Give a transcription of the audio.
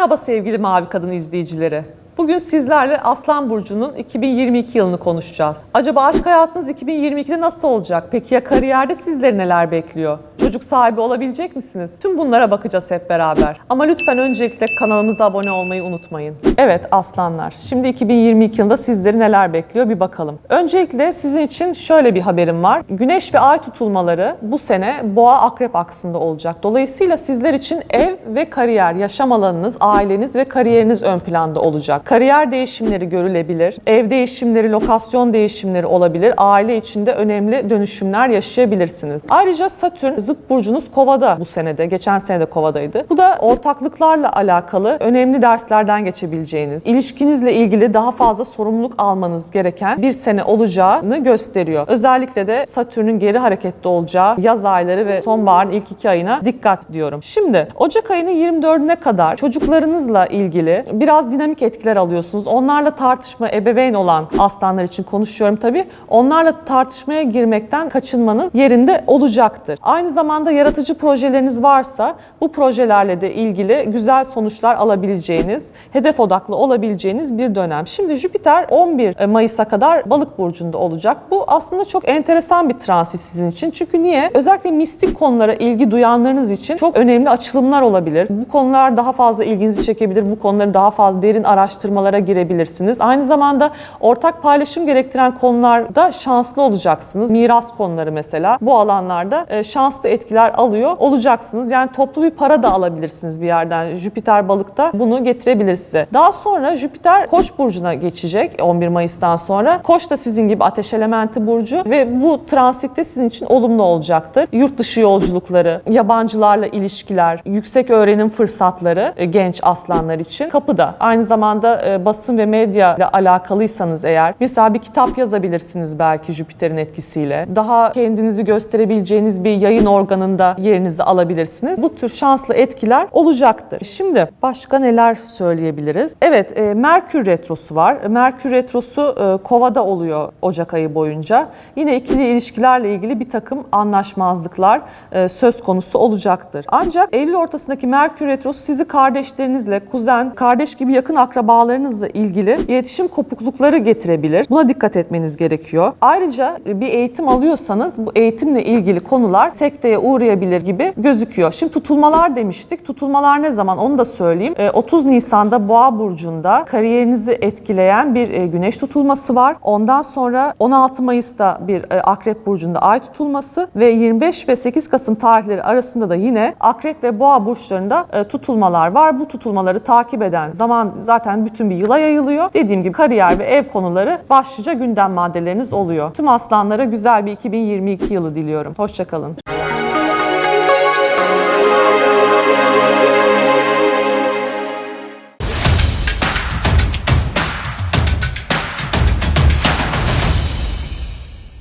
Merhaba sevgili Mavi Kadın izleyicileri. Bugün sizlerle Aslan Burcu'nun 2022 yılını konuşacağız. Acaba aşk hayatınız 2022'de nasıl olacak? Peki ya kariyerde sizleri neler bekliyor? Çocuk sahibi olabilecek misiniz? Tüm bunlara bakacağız hep beraber. Ama lütfen öncelikle kanalımıza abone olmayı unutmayın. Evet aslanlar, şimdi 2022 yılında sizleri neler bekliyor bir bakalım. Öncelikle sizin için şöyle bir haberim var. Güneş ve ay tutulmaları bu sene boğa akrep aksında olacak. Dolayısıyla sizler için ev ve kariyer, yaşam alanınız, aileniz ve kariyeriniz ön planda olacak. Kariyer değişimleri görülebilir, ev değişimleri, lokasyon değişimleri olabilir, aile içinde önemli dönüşümler yaşayabilirsiniz. Ayrıca Satürn zıt burcunuz Kova'da bu senede, geçen sene de Kova'daydı. Bu da ortaklıklarla alakalı önemli derslerden geçebileceğiniz, ilişkinizle ilgili daha fazla sorumluluk almanız gereken bir sene olacağını gösteriyor. Özellikle de Satürn'ün geri hareketli olacağı yaz ayları ve sonbaharın ilk iki ayına dikkat diyorum. Şimdi Ocak ayının 24'üne kadar çocuklarınızla ilgili biraz dinamik etkiler alıyorsunuz. Onlarla tartışma, ebeveyn olan aslanlar için konuşuyorum tabii. Onlarla tartışmaya girmekten kaçınmanız yerinde olacaktır. Aynı zamanda yaratıcı projeleriniz varsa bu projelerle de ilgili güzel sonuçlar alabileceğiniz, hedef odaklı olabileceğiniz bir dönem. Şimdi Jüpiter 11 Mayıs'a kadar Balık burcunda olacak. Bu aslında çok enteresan bir transit sizin için. Çünkü niye? Özellikle mistik konulara ilgi duyanlarınız için çok önemli açılımlar olabilir. Bu konular daha fazla ilginizi çekebilir. Bu konuları daha fazla derin araştırmalara girebilirsiniz. Aynı zamanda ortak paylaşım gerektiren konularda şanslı olacaksınız. Miras konuları mesela bu alanlarda e, şanslı etkiler alıyor olacaksınız. Yani toplu bir para da alabilirsiniz bir yerden. Jüpiter balıkta bunu getirebilir size. Daha sonra Jüpiter Koç burcuna geçecek 11 Mayıs'tan sonra. Koç da sizin gibi ateş elementi burcu ve bu transitte sizin için olumlu olacaktır. Yurt dışı yolculukları, yabancılarla ilişkiler, yüksek öğrenim fırsatları e, genç aslanlar için kapıda. Aynı zamanda e, basın ve medya ile alakalıysanız eğer mesela bir kitap yazabilirsiniz belki Jüpiter'in etkisiyle. Daha kendinizi gösterebileceğiniz bir yayın organında yerinizi alabilirsiniz. Bu tür şanslı etkiler olacaktır. Şimdi başka neler söyleyebiliriz? Evet, e, Merkür retrosu var. Merkür retrosu e, Kova'da oluyor Ocak ayı boyunca. Yine ikili ilişkilerle ilgili bir takım anlaşmazlıklar söz konusu olacaktır. Ancak Eylül ortasındaki Merkür retrosu sizi kardeşlerinizle, kuzen, kardeş gibi yakın akrabalarınızla ilgili iletişim kopuklukları getirebilir. Buna dikkat etmeniz gerekiyor. Ayrıca bir eğitim alıyorsanız bu eğitimle ilgili konular sekteye uğrayabilir gibi gözüküyor. Şimdi tutulmalar demiştik. Tutulmalar ne zaman onu da söyleyeyim. E, 30 Nisan'da Boğa burcunda kariyerinizi etkileyen bir e, güneş tutulması var. Ondan sonra 16 Mayıs'ta bir e, Akrep burcunda ay tutulması ve 25 ve 8 Kasım tarihleri arasında da yine Akrep ve Boğa burçlarında e, tutulmalar var. Bu tutulmaları takip eden zaman zaten bütün bir yıla yayılıyor. Dediğim gibi kariyer ve ev konuları başlıca gündem maddeleriniz oluyor. Tüm aslanlara güzel bir 2022 yılı diliyorum. Hoşçakalın.